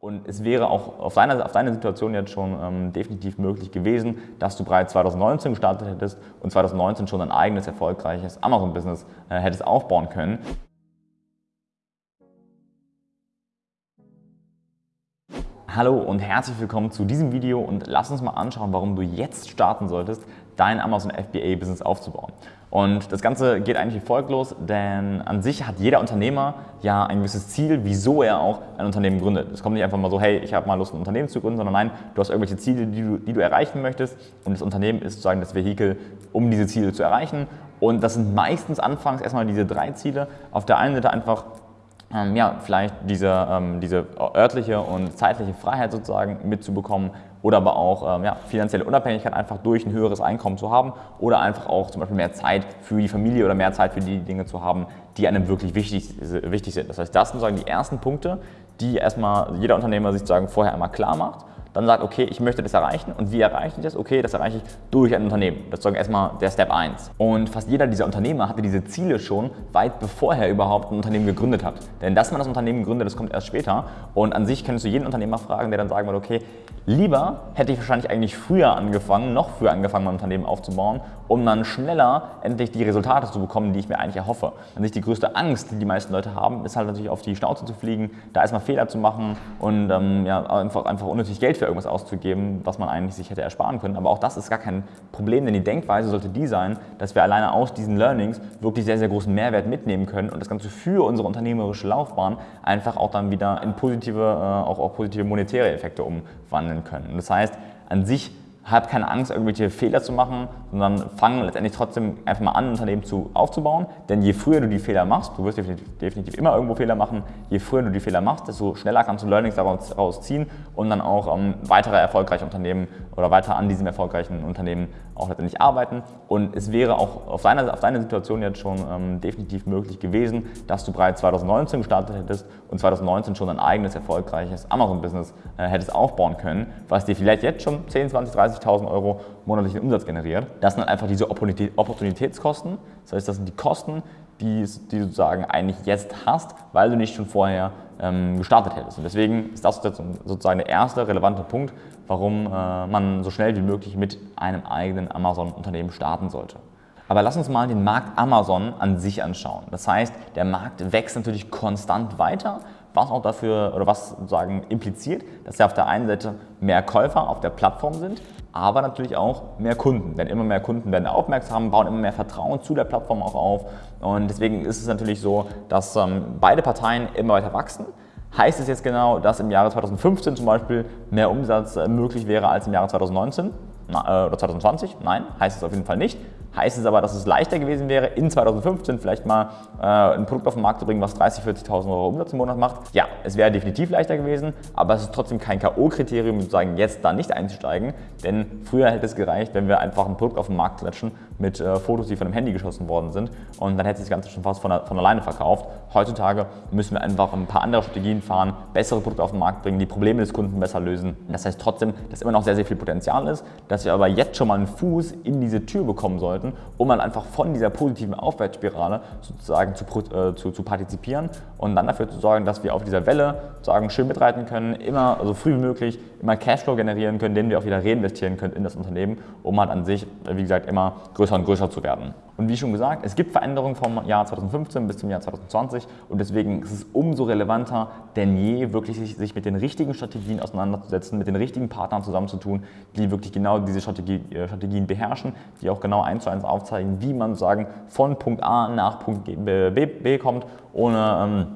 Und es wäre auch auf deiner, auf deine Situation jetzt schon ähm, definitiv möglich gewesen, dass du bereits 2019 gestartet hättest und 2019 schon ein eigenes erfolgreiches Amazon-Business äh, hättest aufbauen können. Hallo und herzlich willkommen zu diesem Video und lass uns mal anschauen, warum du jetzt starten solltest, dein Amazon FBA Business aufzubauen. Und das Ganze geht eigentlich wie folgt los, denn an sich hat jeder Unternehmer ja ein gewisses Ziel, wieso er auch ein Unternehmen gründet. Es kommt nicht einfach mal so, hey, ich habe mal Lust, ein Unternehmen zu gründen, sondern nein, du hast irgendwelche Ziele, die du, die du erreichen möchtest und das Unternehmen ist sozusagen das Vehikel, um diese Ziele zu erreichen. Und das sind meistens anfangs erstmal diese drei Ziele. Auf der einen Seite einfach ähm, ja, vielleicht diese, ähm, diese örtliche und zeitliche Freiheit sozusagen mitzubekommen oder aber auch ähm, ja, finanzielle Unabhängigkeit einfach durch ein höheres Einkommen zu haben oder einfach auch zum Beispiel mehr Zeit für die Familie oder mehr Zeit für die Dinge zu haben, die einem wirklich wichtig, wichtig sind. Das heißt, das sind sozusagen die ersten Punkte, die erstmal jeder Unternehmer sich sozusagen vorher einmal klar macht dann sagt, okay, ich möchte das erreichen und wie erreiche ich das? Okay, das erreiche ich durch ein Unternehmen. Das ist erstmal der Step 1. Und fast jeder dieser Unternehmer hatte diese Ziele schon weit bevor er überhaupt ein Unternehmen gegründet hat. Denn dass man das Unternehmen gründet, das kommt erst später. Und an sich könntest du jeden Unternehmer fragen, der dann sagen würde, okay, lieber hätte ich wahrscheinlich eigentlich früher angefangen, noch früher angefangen, mein Unternehmen aufzubauen, um dann schneller endlich die Resultate zu bekommen, die ich mir eigentlich erhoffe. An sich die größte Angst, die die meisten Leute haben, ist halt natürlich auf die Schnauze zu fliegen, da erstmal Fehler zu machen und ähm, ja, einfach, einfach unnötig Geld für irgendwas auszugeben, was man eigentlich sich hätte ersparen können. Aber auch das ist gar kein Problem, denn die Denkweise sollte die sein, dass wir alleine aus diesen Learnings wirklich sehr, sehr großen Mehrwert mitnehmen können und das Ganze für unsere unternehmerische Laufbahn einfach auch dann wieder in positive, äh, auch, auch positive monetäre Effekte umwandeln können. Und das heißt, an sich hab keine Angst, irgendwelche Fehler zu machen, sondern fang letztendlich trotzdem einfach mal an, ein Unternehmen zu, aufzubauen. Denn je früher du die Fehler machst, du wirst definitiv, definitiv, immer irgendwo Fehler machen, je früher du die Fehler machst, desto schneller kannst du Learnings daraus, ziehen und dann auch ähm, weitere erfolgreiche Unternehmen oder weiter an diesem erfolgreichen Unternehmen auch letztendlich arbeiten. Und es wäre auch auf deiner, auf deine Situation jetzt schon ähm, definitiv möglich gewesen, dass du bereits 2019 gestartet hättest und 2019 schon ein eigenes erfolgreiches Amazon-Business äh, hättest aufbauen können, was dir vielleicht jetzt schon 10, 20, 30.000 Euro monatlichen Umsatz generiert. Das sind einfach diese Opportunitätskosten. Das heißt, das sind die Kosten, die, die du sozusagen eigentlich jetzt hast, weil du nicht schon vorher ähm, gestartet hättest. Und deswegen ist das sozusagen der erste relevante Punkt, warum äh, man so schnell wie möglich mit einem eigenen Amazon-Unternehmen starten sollte. Aber lass uns mal den Markt Amazon an sich anschauen. Das heißt, der Markt wächst natürlich konstant weiter, was auch dafür oder was sozusagen impliziert, dass ja auf der einen Seite mehr Käufer auf der Plattform sind, aber natürlich auch mehr Kunden. Denn immer mehr Kunden werden aufmerksam, bauen immer mehr Vertrauen zu der Plattform auch auf. Und deswegen ist es natürlich so, dass ähm, beide Parteien immer weiter wachsen. Heißt es jetzt genau, dass im Jahre 2015 zum Beispiel mehr Umsatz äh, möglich wäre als im Jahre 2019 Na, äh, oder 2020? Nein, heißt es auf jeden Fall nicht. Heißt es aber, dass es leichter gewesen wäre, in 2015 vielleicht mal äh, ein Produkt auf den Markt zu bringen, was 30.000, 40.000 Euro Umsatz im Monat macht? Ja, es wäre definitiv leichter gewesen, aber es ist trotzdem kein K.O.-Kriterium, sozusagen jetzt da nicht einzusteigen, denn früher hätte es gereicht, wenn wir einfach ein Produkt auf den Markt klatschen mit äh, Fotos, die von einem Handy geschossen worden sind und dann hätte sich das Ganze schon fast von, von alleine verkauft. Heutzutage müssen wir einfach ein paar andere Strategien fahren, bessere Produkte auf den Markt bringen, die Probleme des Kunden besser lösen. Das heißt trotzdem, dass immer noch sehr, sehr viel Potenzial ist, dass wir aber jetzt schon mal einen Fuß in diese Tür bekommen sollten sollten, um dann einfach von dieser positiven Aufwärtsspirale sozusagen zu, äh, zu, zu partizipieren und dann dafür zu sorgen, dass wir auf dieser Welle sozusagen schön mitreiten können, immer so früh wie möglich, immer Cashflow generieren können, den wir auch wieder reinvestieren können in das Unternehmen, um halt an sich, wie gesagt, immer größer und größer zu werden. Und wie schon gesagt, es gibt Veränderungen vom Jahr 2015 bis zum Jahr 2020 und deswegen ist es umso relevanter denn je, wirklich sich, sich mit den richtigen Strategien auseinanderzusetzen, mit den richtigen Partnern zusammenzutun, die wirklich genau diese Strategie, äh, Strategien beherrschen, die auch genau eins zu eins aufzeigen, wie man sagen von Punkt A nach Punkt B, B, B kommt, ohne ähm,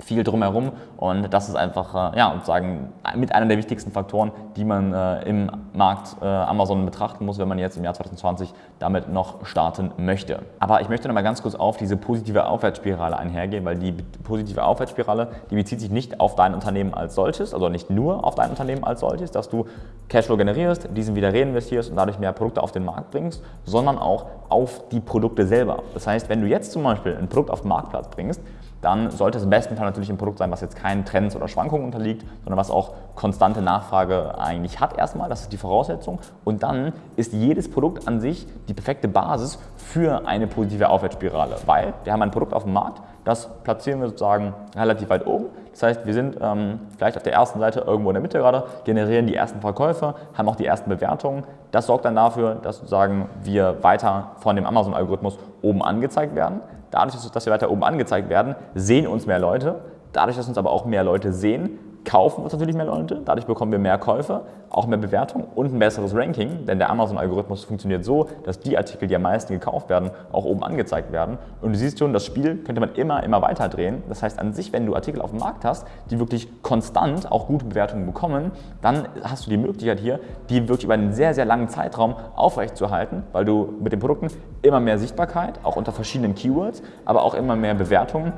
viel drumherum und das ist einfach äh, ja, sozusagen mit einer der wichtigsten Faktoren, die man äh, im Markt äh, Amazon betrachten muss, wenn man jetzt im Jahr 2020 damit noch starten möchte. Aber ich möchte noch mal ganz kurz auf diese positive Aufwärtsspirale einhergehen, weil die positive Aufwärtsspirale, die bezieht sich nicht auf dein Unternehmen als solches, also nicht nur auf dein Unternehmen als solches, dass du Cashflow generierst, diesen wieder reinvestierst und dadurch mehr Produkte auf den Markt bringst, sondern auch auf die Produkte selber. Das heißt, wenn du jetzt zum Beispiel ein Produkt auf den Marktplatz bringst, dann sollte es im besten Fall natürlich ein Produkt sein, was jetzt keinen Trends oder Schwankungen unterliegt, sondern was auch konstante Nachfrage eigentlich hat erstmal, das ist die Voraussetzung. Und dann ist jedes Produkt an sich die perfekte Basis für eine positive Aufwärtsspirale, weil wir haben ein Produkt auf dem Markt, Das platzieren wir sozusagen relativ weit oben. Das heißt, wir sind ähm, vielleicht auf der ersten Seite irgendwo in der Mitte gerade, generieren die ersten Verkäufe, haben auch die ersten Bewertungen. Das sorgt dann dafür, dass sozusagen wir weiter von dem Amazon-Algorithmus oben angezeigt werden. Dadurch, dass wir weiter oben angezeigt werden, sehen uns mehr Leute. Dadurch, dass uns aber auch mehr Leute sehen, kaufen uns natürlich mehr Leute, dadurch bekommen wir mehr Käufe, auch mehr Bewertungen und ein besseres Ranking, denn der Amazon-Algorithmus funktioniert so, dass die Artikel, die am meisten gekauft werden, auch oben angezeigt werden. Und du siehst schon, das Spiel könnte man immer, immer weiter drehen. Das heißt an sich, wenn du Artikel auf dem Markt hast, die wirklich konstant auch gute Bewertungen bekommen, dann hast du die Möglichkeit hier, die wirklich über einen sehr, sehr langen Zeitraum aufrechtzuerhalten, weil du mit den Produkten immer mehr Sichtbarkeit, auch unter verschiedenen Keywords, aber auch immer mehr Bewertungen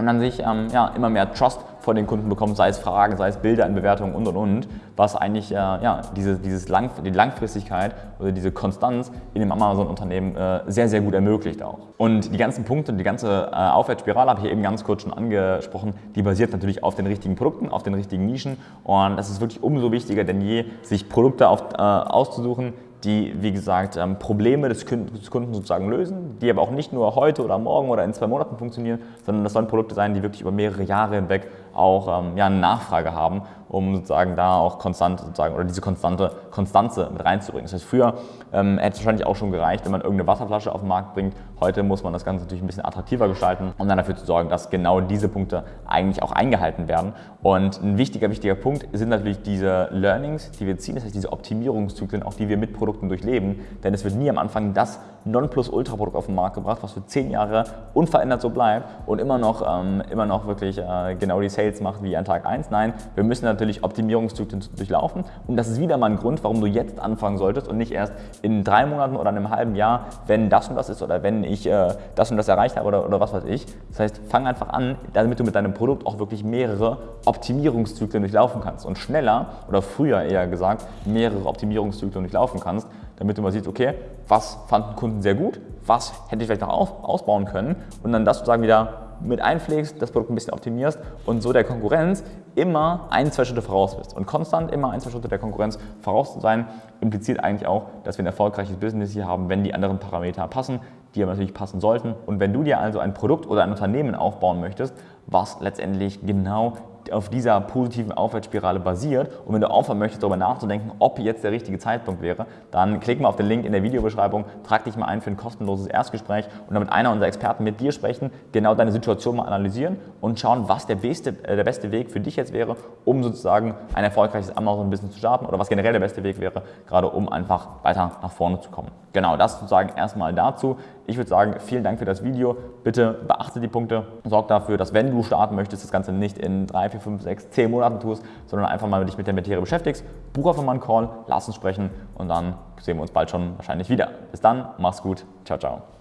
und dann sich ähm, ja, immer mehr Trust von den Kunden bekommt, sei es Fragen, sei es Bilder in Bewertungen und und und, was eigentlich äh, ja, diese, dieses Lang die Langfristigkeit oder diese Konstanz in dem Amazon-Unternehmen äh, sehr, sehr gut ermöglicht auch. Und die ganzen Punkte, die ganze äh, Aufwärtsspirale habe ich eben ganz kurz schon angesprochen, die basiert natürlich auf den richtigen Produkten, auf den richtigen Nischen und das ist wirklich umso wichtiger denn je, sich Produkte auf, äh, auszusuchen, die, wie gesagt, ähm, Probleme des Kunden sozusagen lösen, die aber auch nicht nur heute oder morgen oder in zwei Monaten funktionieren, sondern das sollen Produkte sein, die wirklich über mehrere Jahre hinweg auch ähm, ja, eine Nachfrage haben, um sozusagen da auch konstant sozusagen oder diese konstante Konstanze mit reinzubringen. Das heißt, früher ähm, hätte es wahrscheinlich auch schon gereicht, wenn man irgendeine Wasserflasche auf den Markt bringt. Heute muss man das Ganze natürlich ein bisschen attraktiver gestalten, um dann dafür zu sorgen, dass genau diese Punkte eigentlich auch eingehalten werden. Und ein wichtiger, wichtiger Punkt sind natürlich diese Learnings, die wir ziehen, das heißt diese Optimierungszyklen, auch die wir mit Produkten durchleben. Denn es wird nie am Anfang das Nonplusultra-Produkt auf den Markt gebracht, was für zehn Jahre unverändert so bleibt und immer noch, ähm, immer noch wirklich äh, genau die Sales macht wie an Tag 1. Nein, wir müssen natürlich Optimierungszyklen durchlaufen und das ist wieder mal ein Grund, warum du jetzt anfangen solltest und nicht erst in drei Monaten oder einem halben Jahr, wenn das und das ist oder wenn ich äh, das und das erreicht habe oder, oder was weiß ich. Das heißt, fang einfach an, damit du mit deinem Produkt auch wirklich mehrere Optimierungszyklen durchlaufen kannst und schneller oder früher eher gesagt mehrere Optimierungszyklen durchlaufen kannst, damit du mal siehst, okay, was fanden Kunden sehr gut, was hätte ich vielleicht noch ausbauen können und dann das sozusagen wieder mit einpflegst, das Produkt ein bisschen optimierst und so der Konkurrenz immer ein, zwei Schritte voraus bist. Und konstant immer ein, zwei Schritte der Konkurrenz voraus zu sein, impliziert eigentlich auch, dass wir ein erfolgreiches Business hier haben, wenn die anderen Parameter passen, die aber natürlich passen sollten. Und wenn du dir also ein Produkt oder ein Unternehmen aufbauen möchtest, was letztendlich genau auf dieser positiven Aufwärtsspirale basiert. Und wenn du aufhören möchtest, darüber nachzudenken, ob jetzt der richtige Zeitpunkt wäre, dann klick mal auf den Link in der Videobeschreibung, trag dich mal ein für ein kostenloses Erstgespräch und dann mit einer unserer Experten mit dir sprechen, genau deine Situation mal analysieren und schauen, was der beste, äh, der beste Weg für dich jetzt wäre, um sozusagen ein erfolgreiches Amazon-Business zu starten oder was generell der beste Weg wäre, gerade um einfach weiter nach vorne zu kommen. Genau, das sozusagen erstmal dazu. Ich würde sagen, vielen Dank für das Video. Bitte beachte die Punkte. Sorg dafür, dass wenn du starten möchtest, das Ganze nicht in drei, vier, fünf, sechs, zehn Monaten tust, sondern einfach mal dich mit der Materie beschäftigst. Buch einfach mal einen Call, lass uns sprechen und dann sehen wir uns bald schon wahrscheinlich wieder. Bis dann, mach's gut. Ciao, ciao.